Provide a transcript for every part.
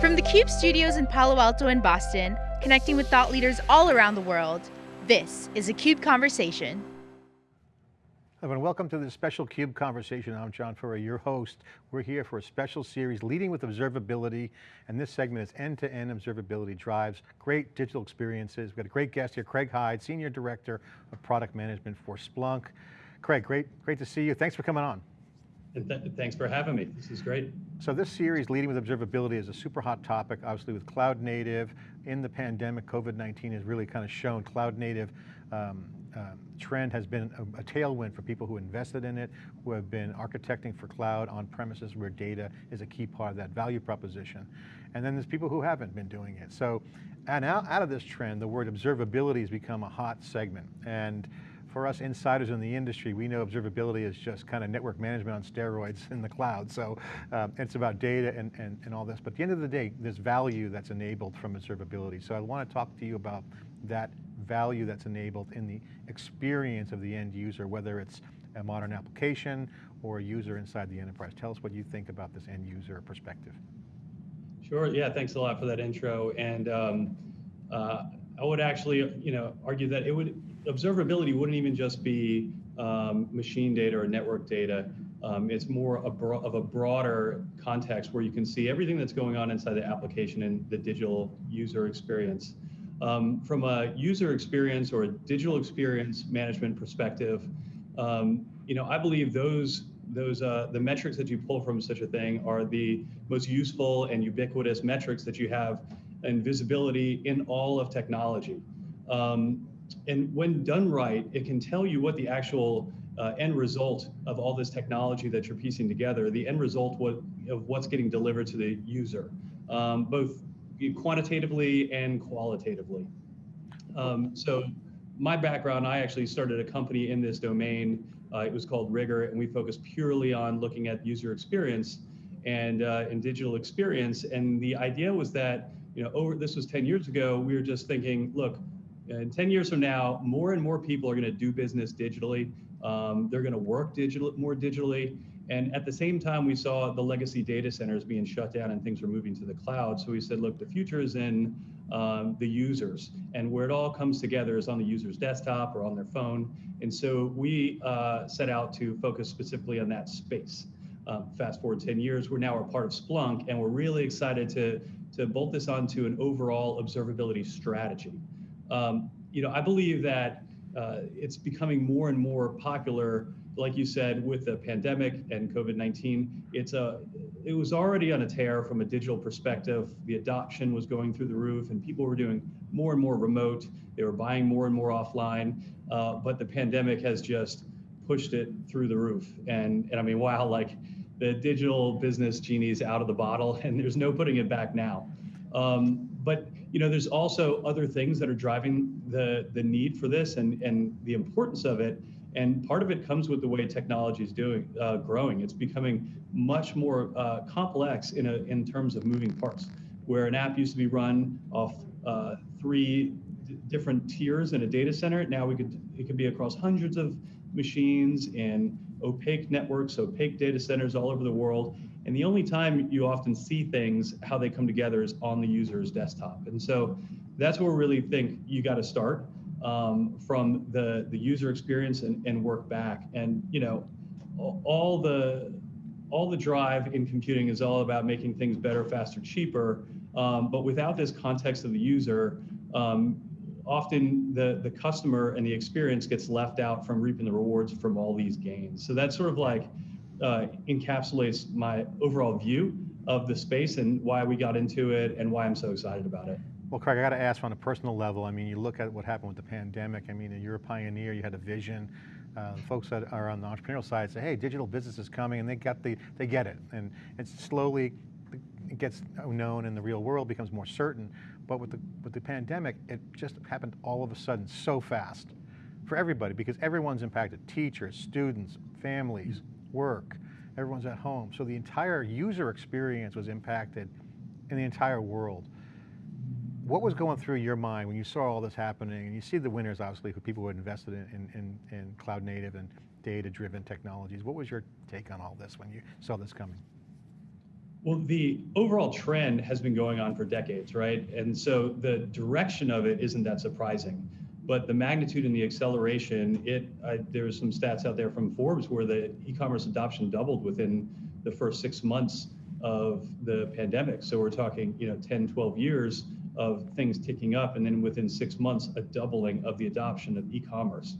From the CUBE studios in Palo Alto and Boston, connecting with thought leaders all around the world, this is a CUBE Conversation. Hello and welcome to this special CUBE conversation. I'm John Furrier, your host. We're here for a special series, Leading with Observability, and this segment is end-to-end -end observability drives great digital experiences. We've got a great guest here, Craig Hyde, Senior Director of Product Management for Splunk. Craig, great, great to see you. Thanks for coming on. And th thanks for having me. This is great. So this series, Leading with Observability, is a super hot topic, obviously with cloud native. In the pandemic, COVID-19 has really kind of shown cloud native um, uh, trend has been a, a, tailwind for people who invested in it, who have been architecting for cloud on premises where data is a key part of that value proposition. And then there's people who haven't been doing it. So, and out, out of this trend, the word observability has become a hot segment. And for us insiders in the industry, we know observability is just kind of network management on steroids in the cloud. So um, it's about data and, and, and all this. But at the end of the day, there's value that's enabled from observability. So I want to talk to you about that value that's enabled in the experience of the end user, whether it's a modern application or a user inside the enterprise. Tell us what you think about this end user perspective. Sure, yeah, thanks a lot for that intro. And um, uh, I would actually, you know, argue that it would observability wouldn't even just be um, machine data or network data. Um, it's more a of a broader context where you can see everything that's going on inside the application and the digital user experience. Um, from a user experience or a digital experience management perspective, um, you know, I believe those those uh, the metrics that you pull from such a thing are the most useful and ubiquitous metrics that you have and visibility in all of technology. Um, and when done right, it can tell you what the actual uh, end result of all this technology that you're piecing together, the end result what, of what's getting delivered to the user, um, both quantitatively and qualitatively. Um, so my background, I actually started a company in this domain. Uh, it was called Rigor, and we focused purely on looking at user experience and, uh, and digital experience. And the idea was that, you know, over this was 10 years ago, we were just thinking, look, in 10 years from now, more and more people are going to do business digitally. Um, they're going to work digital more digitally. And at the same time, we saw the legacy data centers being shut down and things were moving to the cloud. So we said, look, the future is in um, the users. And where it all comes together is on the user's desktop or on their phone. And so we uh, set out to focus specifically on that space. Um, fast forward 10 years, we're now a part of Splunk, and we're really excited to, to bolt this onto an overall observability strategy. Um, you know, I believe that uh, it's becoming more and more popular, like you said, with the pandemic and COVID-19. It's a, it was already on a tear from a digital perspective. The adoption was going through the roof, and people were doing more and more remote. They were buying more and more offline. Uh, but the pandemic has just pushed it through the roof. And and I mean, wow, like the digital business genie's out of the bottle, and there's no putting it back now. Um, but you know, there's also other things that are driving the the need for this and and the importance of it. And part of it comes with the way technology is doing uh, growing. It's becoming much more uh, complex in a in terms of moving parts. Where an app used to be run off uh, three different tiers in a data center, now we could it could be across hundreds of machines and opaque networks, opaque data centers all over the world. And the only time you often see things, how they come together is on the user's desktop. And so that's where we really think you got to start um, from the, the user experience and, and work back. And, you know, all the, all the drive in computing is all about making things better, faster, cheaper. Um, but without this context of the user, um, often the, the customer and the experience gets left out from reaping the rewards from all these gains. So that sort of like uh, encapsulates my overall view of the space and why we got into it and why I'm so excited about it. Well, Craig, I got to ask on a personal level, I mean, you look at what happened with the pandemic, I mean, you're a pioneer, you had a vision, uh, folks that are on the entrepreneurial side say, hey, digital business is coming, and they got the, they get it, and it's slowly, it gets known in the real world, becomes more certain, but with the, with the pandemic, it just happened all of a sudden so fast for everybody because everyone's impacted, teachers, students, families, work, everyone's at home. So the entire user experience was impacted in the entire world. What was going through your mind when you saw all this happening and you see the winners, obviously, who people who had invested in, in, in cloud native and data driven technologies. What was your take on all this when you saw this coming? Well, the overall trend has been going on for decades, right? And so the direction of it isn't that surprising, but the magnitude and the acceleration, it I, there's some stats out there from Forbes where the e-commerce adoption doubled within the first six months of the pandemic. So we're talking, you know, 10, 12 years of things ticking up, and then within six months, a doubling of the adoption of e-commerce.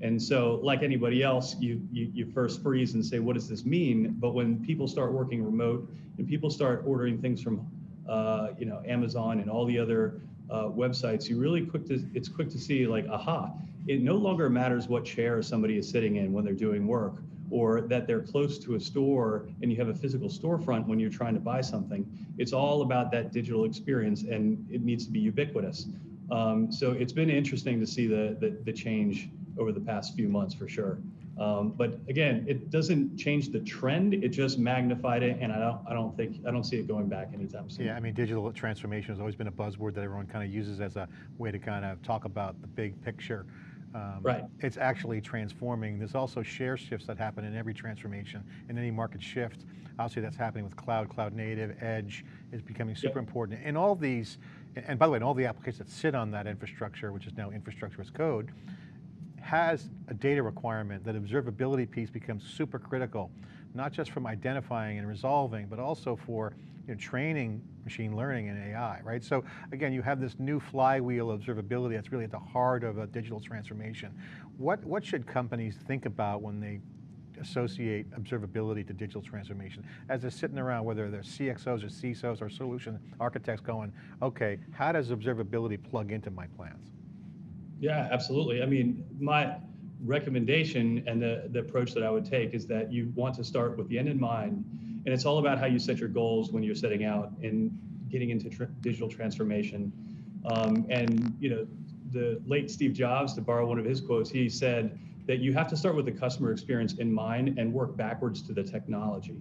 And so, like anybody else, you, you, you first freeze and say, what does this mean? But when people start working remote and people start ordering things from, uh, you know, Amazon and all the other uh, websites, you really quick to it's quick to see like, aha, it no longer matters what chair somebody is sitting in when they're doing work, or that they're close to a store and you have a physical storefront when you're trying to buy something. It's all about that digital experience, and it needs to be ubiquitous. Um, so it's been interesting to see the, the, the change over the past few months for sure. Um, but again, it doesn't change the trend. It just magnified it, and I don't, I don't think, I don't see it going back anytime soon. Yeah, I mean, digital transformation has always been a buzzword that everyone kind of uses as a way to kind of talk about the big picture. Um, right. It's actually transforming. There's also share shifts that happen in every transformation, in any market shift. Obviously, that's happening with cloud, cloud native, edge is becoming super yep. important. And all these, and by the way, and all the applications that sit on that infrastructure, which is now infrastructure as code, has a data requirement, that observability piece becomes super critical, not just from identifying and resolving, but also for you know, training machine learning and AI, right? So again, you have this new flywheel observability that's really at the heart of a digital transformation. What, what should companies think about when they associate observability to digital transformation? As they're sitting around, whether they're CXOs or CISOs or solution architects going, okay, how does observability plug into my plans? Yeah, absolutely. I mean, my recommendation and the, the approach that I would take is that you want to start with the end in mind. And it's all about how you set your goals when you're setting out and getting into tr digital transformation. Um, and, you know, the late Steve Jobs, to borrow one of his quotes, he said that you have to start with the customer experience in mind and work backwards to the technology.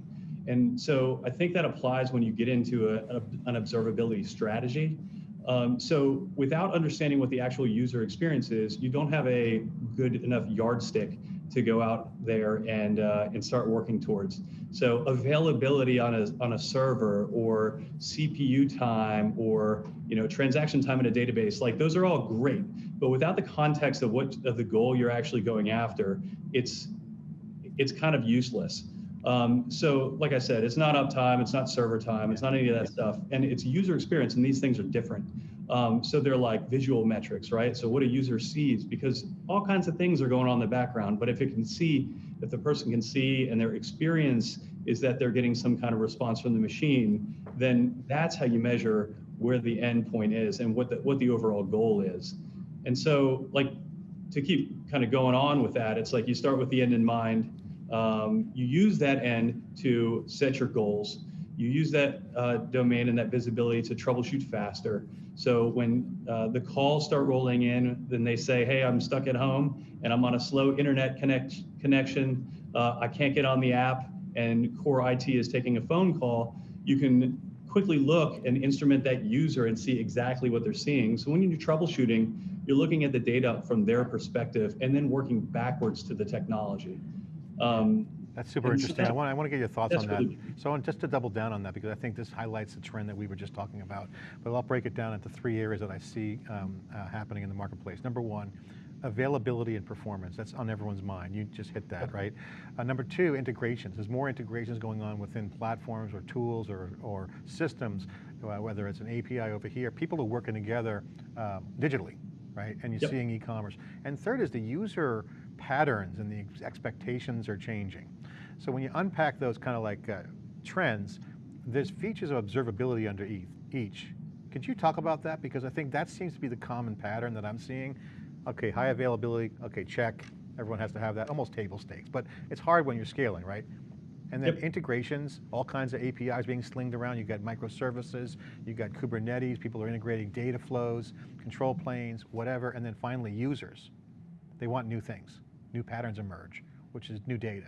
And so I think that applies when you get into a, a, an observability strategy. Um, so without understanding what the actual user experience is, you don't have a good enough yardstick to go out there and uh, and start working towards. So availability on a on a server or CPU time or you know transaction time in a database, like those are all great, but without the context of what of the goal you're actually going after, it's it's kind of useless. Um, so, like I said, it's not uptime, it's not server time, it's not any of that stuff, and it's user experience, and these things are different. Um, so they're like visual metrics, right? So what a user sees, because all kinds of things are going on in the background, but if it can see, if the person can see and their experience is that they're getting some kind of response from the machine, then that's how you measure where the end point is and what the, what the overall goal is. And so like to keep kind of going on with that, it's like you start with the end in mind, um, you use that end to set your goals. You use that uh, domain and that visibility to troubleshoot faster. So when uh, the calls start rolling in, then they say, hey, I'm stuck at home and I'm on a slow internet connect connection. Uh, I can't get on the app and core IT is taking a phone call. You can quickly look and instrument that user and see exactly what they're seeing. So when you do troubleshooting, you're looking at the data from their perspective and then working backwards to the technology. Um, that's super interesting. So I want, I want to get your thoughts on that. Really, so just to double down on that, because I think this highlights the trend that we were just talking about, but I'll break it down into three areas that I see um, uh, happening in the marketplace. Number one, availability and performance. That's on everyone's mind. You just hit that, right? Uh, number two, integrations. There's more integrations going on within platforms or tools or, or systems, uh, whether it's an API over here. People are working together um, digitally, right? And you're yep. seeing e-commerce. And third is the user patterns and the expectations are changing. So when you unpack those kind of like uh, trends, there's features of observability under each. Could you talk about that? Because I think that seems to be the common pattern that I'm seeing. Okay, high availability, okay, check. Everyone has to have that, almost table stakes, but it's hard when you're scaling, right? And then yep. integrations, all kinds of APIs being slinged around. You've got microservices, you've got Kubernetes, people are integrating data flows, control planes, whatever, and then finally users. They want new things new patterns emerge, which is new data.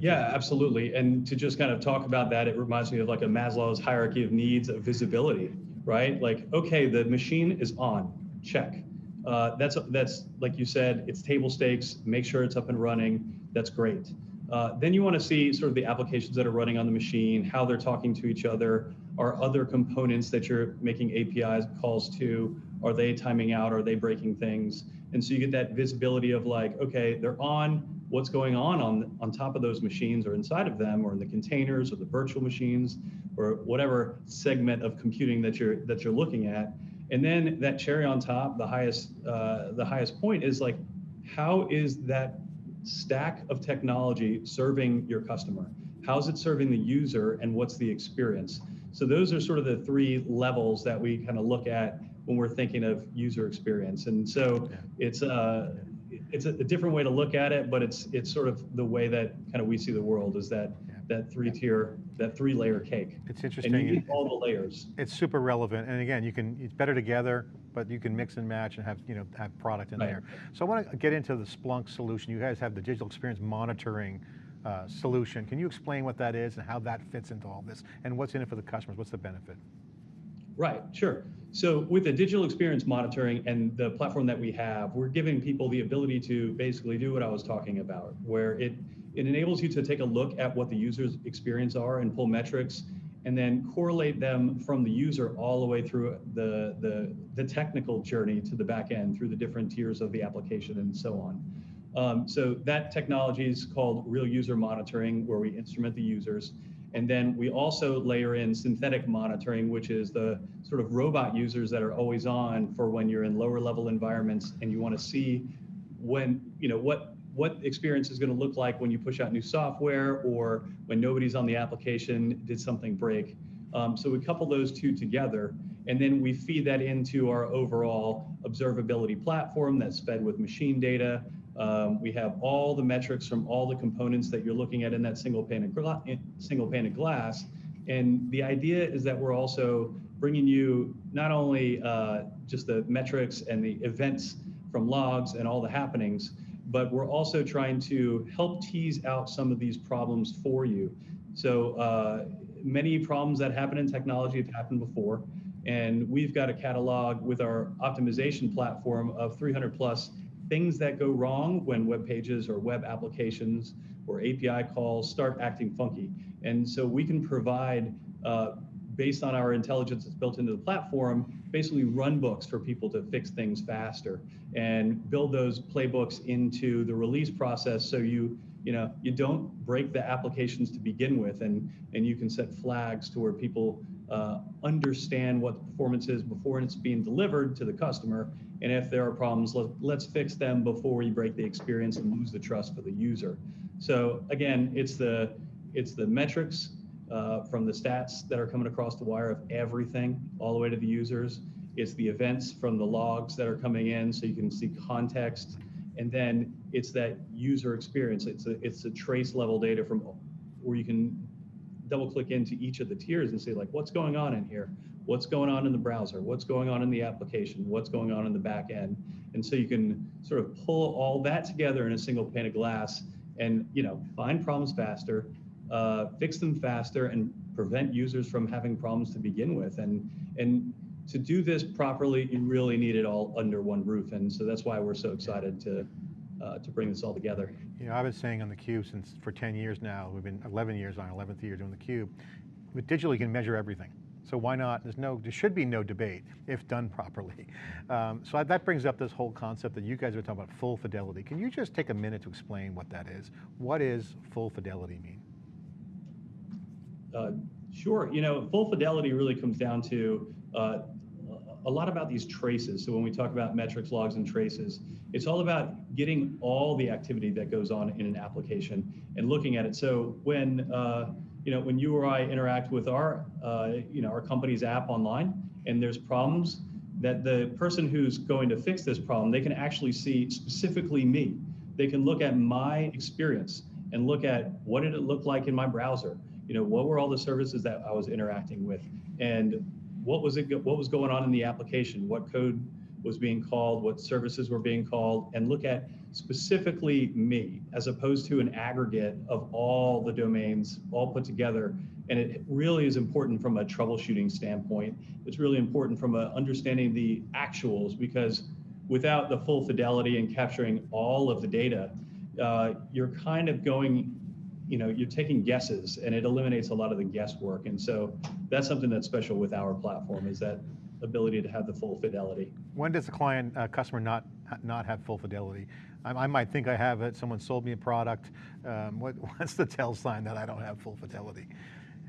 yeah, absolutely. And to just kind of talk about that, it reminds me of like a Maslow's hierarchy of needs of visibility, right? Like, okay, the machine is on, check. Uh, that's that's like you said, it's table stakes. Make sure it's up and running. That's great. Uh, then you want to see sort of the applications that are running on the machine, how they're talking to each other, are other components that you're making APIs calls to, are they timing out, are they breaking things? And so you get that visibility of like, okay, they're on, what's going on on, on top of those machines or inside of them or in the containers or the virtual machines or whatever segment of computing that you're that you're looking at. And then that cherry on top, the highest uh, the highest point is like, how is that stack of technology serving your customer? How's it serving the user and what's the experience? So those are sort of the three levels that we kind of look at when we're thinking of user experience. And so yeah. it's uh, it's a, a, different way to look at it, but it's it's sort of the way that kind of we see the world is that yeah. that three tier, that three layer cake. It's interesting. And you need all the layers. It's super relevant, and again, you can it's better together, but you can mix and match and have you know have product in right. there. So I want to get into the Splunk solution. You guys have the digital experience monitoring. Uh, solution. Can you explain what that is and how that fits into all this and what's in it for the customers? What's the benefit? Right, sure. So with the digital experience monitoring and the platform that we have, we're giving people the ability to basically do what I was talking about, where it, it enables you to take a look at what the user's experience are and pull metrics and then correlate them from the user all the way through the, the, the technical journey to the back end through the different tiers of the application and so on. Um, so that technology is called real user monitoring, where we instrument the users. And then we also layer in synthetic monitoring, which is the sort of robot users that are always on for when you're in lower level environments and you want to see when, you know, what what experience is going to look like when you push out new software or when nobody's on the application, did something break? Um, so we couple those two together and then we feed that into our overall observability platform that's fed with machine data um, we have all the metrics from all the components that you're looking at in that single pane of, gla- single pane of glass. And the idea is that we're also bringing you not only uh, just the metrics and the events from logs and all the happenings, but we're also trying to help tease out some of these problems for you. So uh, many problems that happen in technology have happened before. And we've got a catalog with our optimization platform of 300 plus things that go wrong when web pages or web applications or API calls start acting funky. And so we can provide, uh, based on our intelligence that's built into the platform, basically run books for people to fix things faster and build those playbooks into the release process so you you know you don't break the applications to begin with and and you can set flags to where people uh, understand what the performance is before it's being delivered to the customer. And if there are problems, let, let's fix them before we break the experience and lose the trust for the user. So again, it's the it's the metrics uh, from the stats that are coming across the wire of everything all the way to the users. It's the events from the logs that are coming in so you can see context. And then it's that user experience. It's a, it's a trace level data from where you can double click into each of the tiers and say like, what's going on in here? What's going on in the browser? What's going on in the application? What's going on in the back end? And so you can sort of pull all that together in a single pane of glass and you know find problems faster, uh, fix them faster, and prevent users from having problems to begin with. And and to do this properly, you really need it all under one roof. And so that's why we're so excited to uh, to bring this all together. You know, I've been saying on theCUBE since for 10 years now, we've been 11 years on 11th year doing theCUBE. With digital, you can measure everything. So why not, there's no, there should be no debate if done properly. Um, so that brings up this whole concept that you guys are talking about full fidelity. Can you just take a minute to explain what that is? What is full fidelity mean? Uh, sure, you know, full fidelity really comes down to uh, a lot about these traces. So when we talk about metrics, logs, and traces, it's all about getting all the activity that goes on in an application and looking at it. So when uh, you know when you or I interact with our uh, you know our company's app online, and there's problems, that the person who's going to fix this problem, they can actually see specifically me. They can look at my experience and look at what did it look like in my browser. You know, what were all the services that I was interacting with, and what was it what was going on in the application what code was being called what services were being called and look at specifically me as opposed to an aggregate of all the domains all put together and it really is important from a troubleshooting standpoint it's really important from a understanding the actuals because without the full fidelity and capturing all of the data uh, you're kind of going you know, you're taking guesses and it eliminates a lot of the guesswork. And so that's something that's special with our platform is that ability to have the full fidelity. When does a client, uh, customer not, not have full fidelity? I, I, might think I have it, someone sold me a product. Um, what, what's the tell sign that I don't have full fidelity?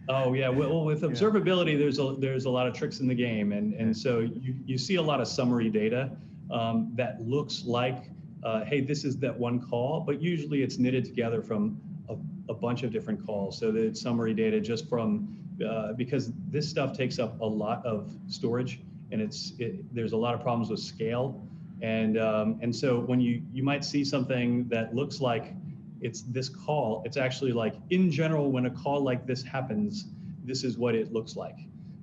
Oh yeah, well with observability, yeah. there's a there's a lot of tricks in the game, and and so you you see a lot of summary data um, that looks like, uh, hey, this is that one call, but usually it's knitted together from a, a bunch of different calls. So the summary data just from uh, because this stuff takes up a lot of storage, and it's it, there's a lot of problems with scale, and um, and so when you you might see something that looks like it's this call. It's actually like in general, when a call like this happens, this is what it looks like.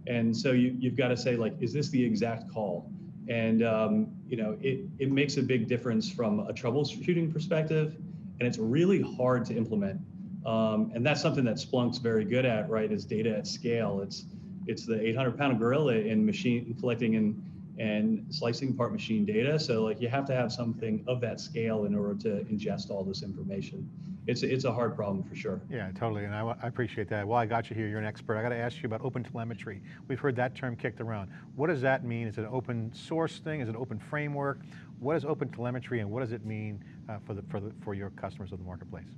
And so you, you've got to say like, is this the exact call? And um, you know, it, it makes a big difference from a troubleshooting perspective, and it's really hard to implement. Um, and that's something that Splunk's very good at, right? Is data at scale. It's it's the 800 pound gorilla in machine collecting and and slicing apart machine data. So like you have to have something of that scale in order to ingest all this information. It's a, it's a hard problem for sure. Yeah, totally, and I, I appreciate that. Well, I got you here, you're an expert. I got to ask you about open telemetry. We've heard that term kicked around. What does that mean? Is it an open source thing? Is it an open framework? What is open telemetry and what does it mean uh, for, the, for, the, for your customers of the marketplace?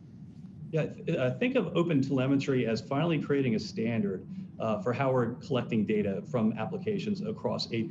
Yeah, uh, think of open telemetry as finally creating a standard uh, for how we're collecting data from applications across API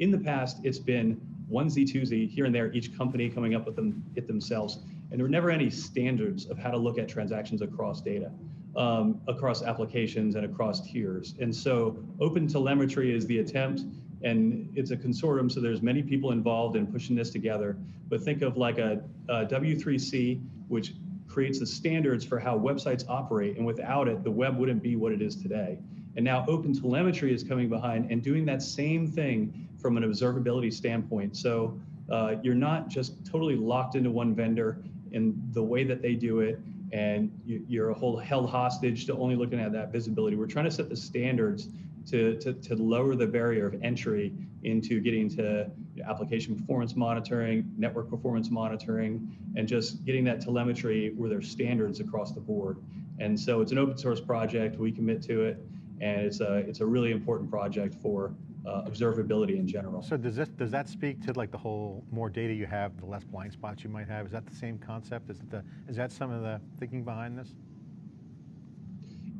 in the past, it's been 1Z, 2Z, here and there, each company coming up with them it themselves. And there were never any standards of how to look at transactions across data, um, across applications and across tiers. And so open telemetry is the attempt and it's a consortium, so there's many people involved in pushing this together. But think of like a, a W3C, which creates the standards for how websites operate, and without it, the web wouldn't be what it is today. And now open telemetry is coming behind and doing that same thing from an observability standpoint. So uh, you're not just totally locked into one vendor in the way that they do it, and you, are a whole held hostage to only looking at that visibility. We're trying to set the standards to, to, to lower the barrier of entry into getting to application performance monitoring, network performance monitoring, and just getting that telemetry where there's standards across the board. And so it's an open source project. We commit to it, and it's a it's a really important project for uh, observability in general. So does this does that speak to like the whole more data you have, the less blind spots you might have? Is that the same concept? Is that the is that some of the thinking behind this?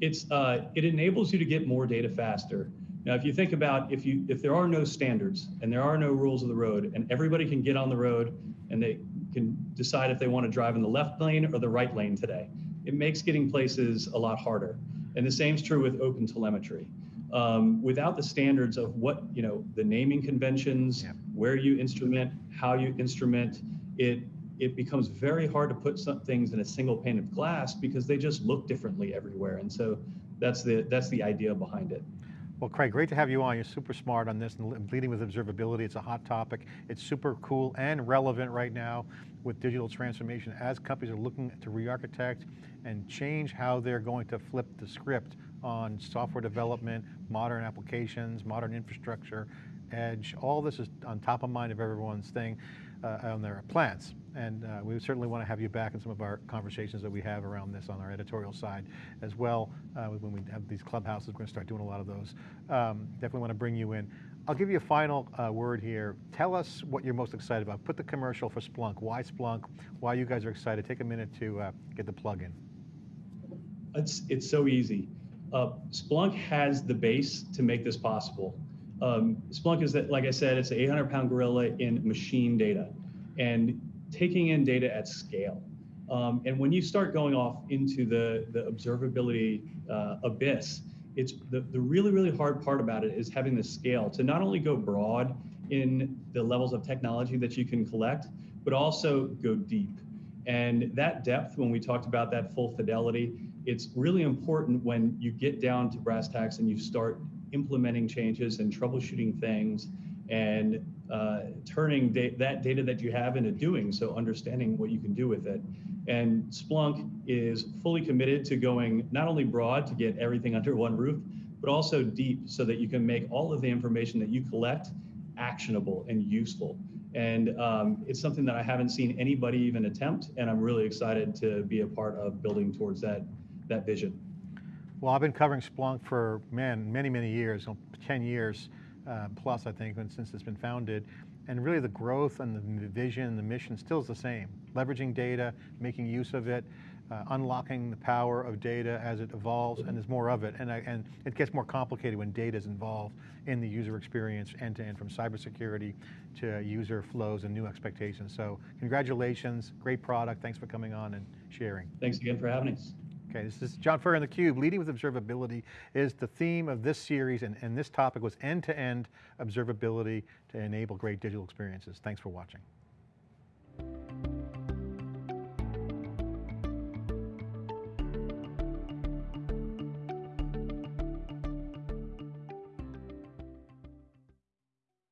It's uh, it enables you to get more data faster. Now, if you think about if you if there are no standards and there are no rules of the road, and everybody can get on the road and they can decide if they want to drive in the left lane or the right lane today, it makes getting places a lot harder. And the same is true with open telemetry um, without the standards of what you know the naming conventions yeah. where you instrument how you instrument it it becomes very hard to put some things in a single pane of glass because they just look differently everywhere and so that's the that's the idea behind it well, Craig, great to have you on. You're super smart on this and leading with observability. It's a hot topic. It's super cool and relevant right now with digital transformation as companies are looking to re-architect and change how they're going to flip the script on software development, modern applications, modern infrastructure, edge. All this is on top of mind of everyone's thing on their plans. And uh, we certainly want to have you back in some of our conversations that we have around this on our editorial side as well. Uh, when we have these clubhouses, we're going to start doing a lot of those. Um, definitely want to bring you in. I'll give you a final uh, word here. Tell us what you're most excited about. Put the commercial for Splunk. Why Splunk? Why you guys are excited? Take a minute to uh, get the plug in. It's, it's so easy. Uh, Splunk has the base to make this possible. Um, Splunk is that, like I said, it's an 800 pound gorilla in machine data and taking in data at scale. Um, and when you start going off into the, the observability uh, abyss, it's the, the really, really hard part about it is having the scale to not only go broad in the levels of technology that you can collect, but also go deep. And that depth, when we talked about that full fidelity, it's really important when you get down to brass tacks and you start implementing changes and troubleshooting things and uh, turning da that data that you have into doing, so understanding what you can do with it. And Splunk is fully committed to going not only broad to get everything under one roof, but also deep so that you can make all of the information that you collect actionable and useful. And um, it's something that I haven't seen anybody even attempt, and I'm really excited to be a part of building towards that, that vision. Well, I've been covering Splunk for, man, many, many years, 10 years uh, plus, I think, since it's been founded. And really the growth and the vision and the mission still is the same. Leveraging data, making use of it, uh, unlocking the power of data as it evolves, and there's more of it. And, I, and it gets more complicated when data is involved in the user experience end to end, from cybersecurity to user flows and new expectations. So congratulations, great product. Thanks for coming on and sharing. Thanks again for having us. Okay, this is John Furrier in theCUBE. Leading with observability is the theme of this series, and, and this topic was end-to-end -end observability to enable great digital experiences. Thanks for watching.